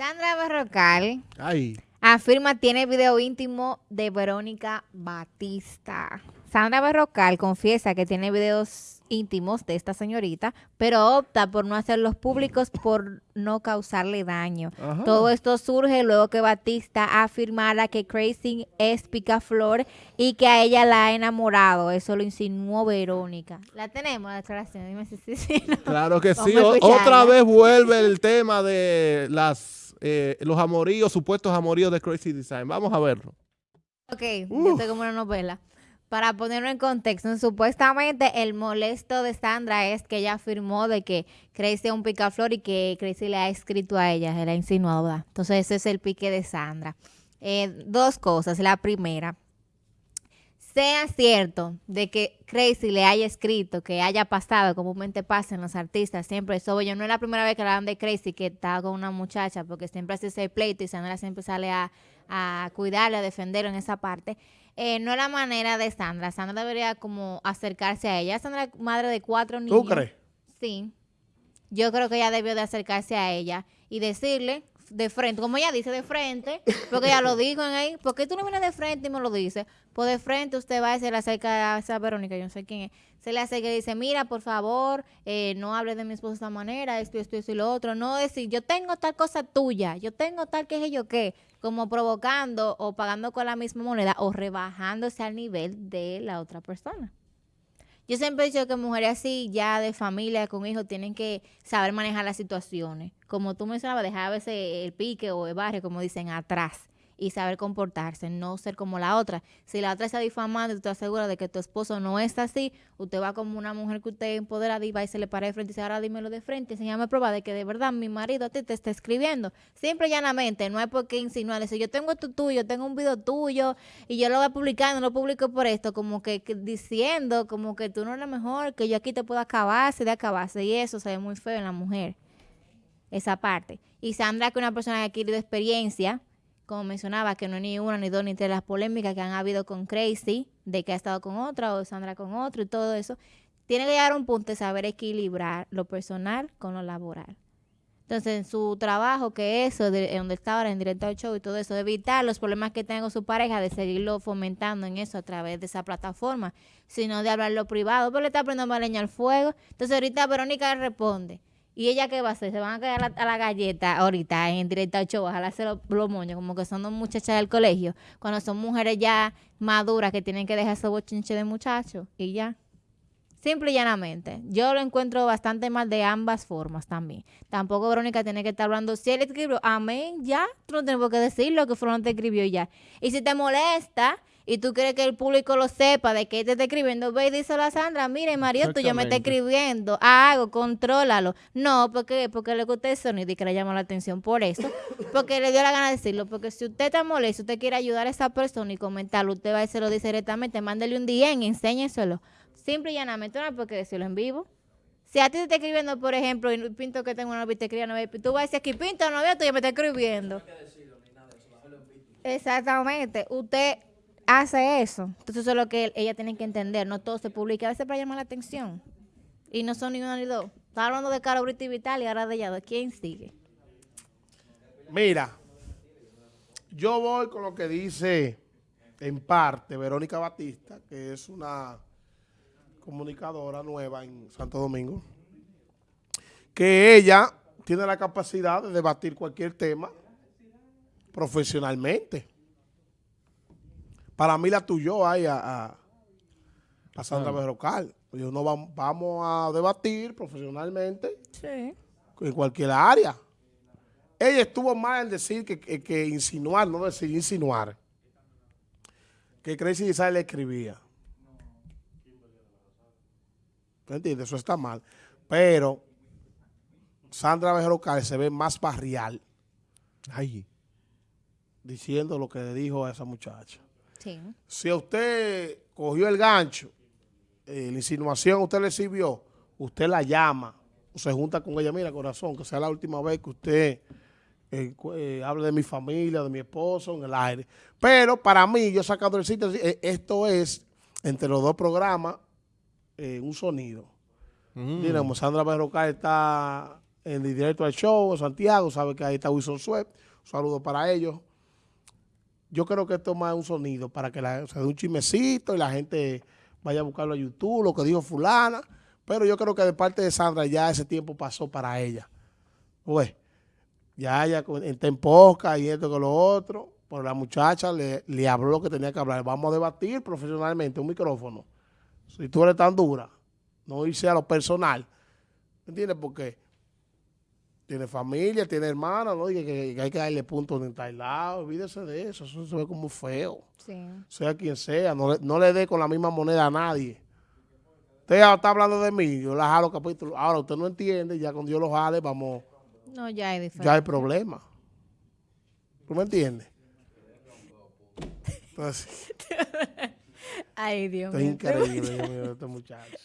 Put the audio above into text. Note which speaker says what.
Speaker 1: Sandra Berrocal
Speaker 2: Ay.
Speaker 1: afirma tiene video íntimo de Verónica Batista. Sandra Berrocal confiesa que tiene videos íntimos de esta señorita, pero opta por no hacerlos públicos por no causarle daño.
Speaker 2: Ajá.
Speaker 1: Todo esto surge luego que Batista afirmara que Crazy es picaflor y que a ella la ha enamorado. Eso lo insinuó Verónica. La tenemos, la declaración. Dime si sí, no.
Speaker 2: Claro que sí. Otra vez vuelve el tema de las eh, los amoríos, supuestos amoríos de Crazy Design. Vamos a verlo.
Speaker 1: Ok, yo
Speaker 2: Uf.
Speaker 1: estoy como una novela. Para ponerlo en contexto, supuestamente el molesto de Sandra es que ella afirmó de que Crazy es un picaflor y que Crazy le ha escrito a ella, se le ha insinuado, ¿verdad? Entonces ese es el pique de Sandra. Eh, dos cosas. La primera, sea cierto de que Crazy le haya escrito, que haya pasado, comúnmente pasa en los artistas, siempre eso, oye, no es la primera vez que hablan de Crazy que está con una muchacha, porque siempre hace ese pleito y Sandra siempre sale a, a cuidarle, a defenderlo en esa parte. Eh, no es la manera de Sandra. Sandra debería como acercarse a ella. Sandra es madre de cuatro niños.
Speaker 2: ¿Tú crees?
Speaker 1: Sí. Yo creo que ella debió de acercarse a ella y decirle de frente, como ella dice, de frente, porque ella lo dijo en ahí, ¿por qué tú no vienes de frente y me lo dices? Pues de frente usted va y se le acerca a esa Verónica, yo no sé quién es, se le acerca y dice, mira, por favor, eh, no hables de mi esposo de esta manera, esto, esto, esto y lo otro, no decir, yo tengo tal cosa tuya, yo tengo tal que es yo qué, como provocando o pagando con la misma moneda o rebajándose al nivel de la otra persona. Yo siempre he dicho que mujeres así, ya de familia, con hijos, tienen que saber manejar las situaciones. Como tú mencionabas, dejar a veces el pique o el barrio, como dicen, atrás. Y saber comportarse, no ser como la otra. Si la otra está difamando y tú segura de que tu esposo no es así, usted va como una mujer que usted empodera y va y se le para de frente y dice, ahora dímelo de frente, enséñame prueba de que de verdad mi marido a ti te está escribiendo. Simple y llanamente, no hay por qué insinuar eso. Yo tengo esto tuyo, tengo un video tuyo y yo lo voy a publicar, no lo publico por esto, como que, diciendo como que tú no eres mejor, que yo aquí te puedo acabarse de acabarse. Y eso se ve muy feo en la mujer, esa parte. Y Sandra, que una persona que ha adquirido experiencia, como mencionaba, que no es ni una, ni dos, ni tres las polémicas que han habido con Crazy, de que ha estado con otra o Sandra con otro y todo eso, tiene que llegar a un punto de saber equilibrar lo personal con lo laboral. Entonces, en su trabajo, que eso, de, donde está ahora en directo al show y todo eso, evitar los problemas que tenga con su pareja, de seguirlo fomentando en eso a través de esa plataforma, sino de hablarlo privado, pero le está prendiendo más leña al fuego. Entonces, ahorita Verónica responde. ¿Y ella qué va a hacer? Se van a caer a la, a galleta ahorita en directo al show, ojalá se los, los moños, como que son dos muchachas del colegio, cuando son mujeres ya maduras que tienen que dejar ese bochinche de muchachos y ya. Simple y llanamente. Yo lo encuentro bastante mal de ambas formas también. Tampoco Verónica tiene que estar hablando. Si él escribió, amén, ya. Tú no tienes por qué decirlo que Fulano te escribió ya. Y si te molesta y tú quieres que el público lo sepa de que te está escribiendo, ve y díselo a Sandra. Mire, Mario, tú yo me está escribiendo. Hago, contrólalo. No, porque, porque le gusta el sonido y que le llama la atención por eso. Porque le dio la gana de decirlo. Porque si usted está molesto, usted quiere ayudar a esa persona y comentarlo, usted va y se lo dice directamente, mándele un DM, enséñeselo. Simple y llanamente, no hay por qué decirlo en vivo. Si a ti te está escribiendo, por ejemplo, y Pinto que tengo una novia y te escribe una novia, tú vas a decir aquí, Pinto, novia tuya me está escribiendo. Exactamente. Usted hace eso. Entonces eso es lo que ella tiene que entender. No todo se publica. A veces para llamar la atención. Y no son ni uno ni dos. Estaba hablando de Caro Brito y Vital y ahora de ella. ¿Quién sigue?
Speaker 2: Mira, yo voy con lo que dice en parte Verónica Batista, que es una comunicadora nueva en Santo Domingo, que ella tiene la capacidad de debatir cualquier tema profesionalmente. Para mí la tuyó ahí a, a, a Sandra Berrocal. Yo no vam- vamos a debatir profesionalmente
Speaker 1: Sí.
Speaker 2: en cualquier área. Ella estuvo mal en decir que, que, que insinuar, no decir insinuar, que Crazy Design le escribía. ¿Tú entiendes? Eso está mal. Pero Sandra Berrocal se ve más barrial
Speaker 3: Ay,
Speaker 2: diciendo lo que le dijo a esa muchacha.
Speaker 1: Sí.
Speaker 2: Si a usted cogió el gancho, eh, la insinuación usted le sirvió, usted la llama o se junta con ella, mira corazón, que sea la última vez que usted eh, eh, hable de mi familia, de mi esposo en el aire. Pero para mí, yo sacando el sitio, eh, esto es entre los dos programas eh, un sonido.
Speaker 3: mm,
Speaker 2: Mira, como Sandra Berrocal está en el directo al show, en Santiago, sabe que ahí está Wilson Sweat. Un saludo para ellos. Yo creo que esto es más un sonido para que la, se dé un chismecito y la gente vaya a buscarlo a YouTube, lo que dijo fulana. Pero yo creo que de parte de Sandra ya ese tiempo pasó para ella. Pues, ya ella está en posca y esto con lo otro. Pero la muchacha le, le habló lo que tenía que hablar. Vamos a debatir profesionalmente un micrófono. Si tú eres tan dura, no irse a lo personal. ¿Entiendes? Porque tiene familia, tiene hermanos, ¿no? Y que, que hay que darle puntos en tal lado. Olvídese de eso. Eso se ve como feo.
Speaker 1: Sí.
Speaker 2: Sea quien sea. No le, no le dé con la misma moneda a nadie. Usted ya está hablando de mí. Yo la jalo capítulo. Ahora usted no entiende. Ya cuando yo lo jale, vamos.
Speaker 1: No, ya diferente.
Speaker 2: Ya hay problema. ¿Tú me entiendes? Entonces,
Speaker 1: Ay, Dios mío.
Speaker 2: increíble, Dios mío, este muchacho.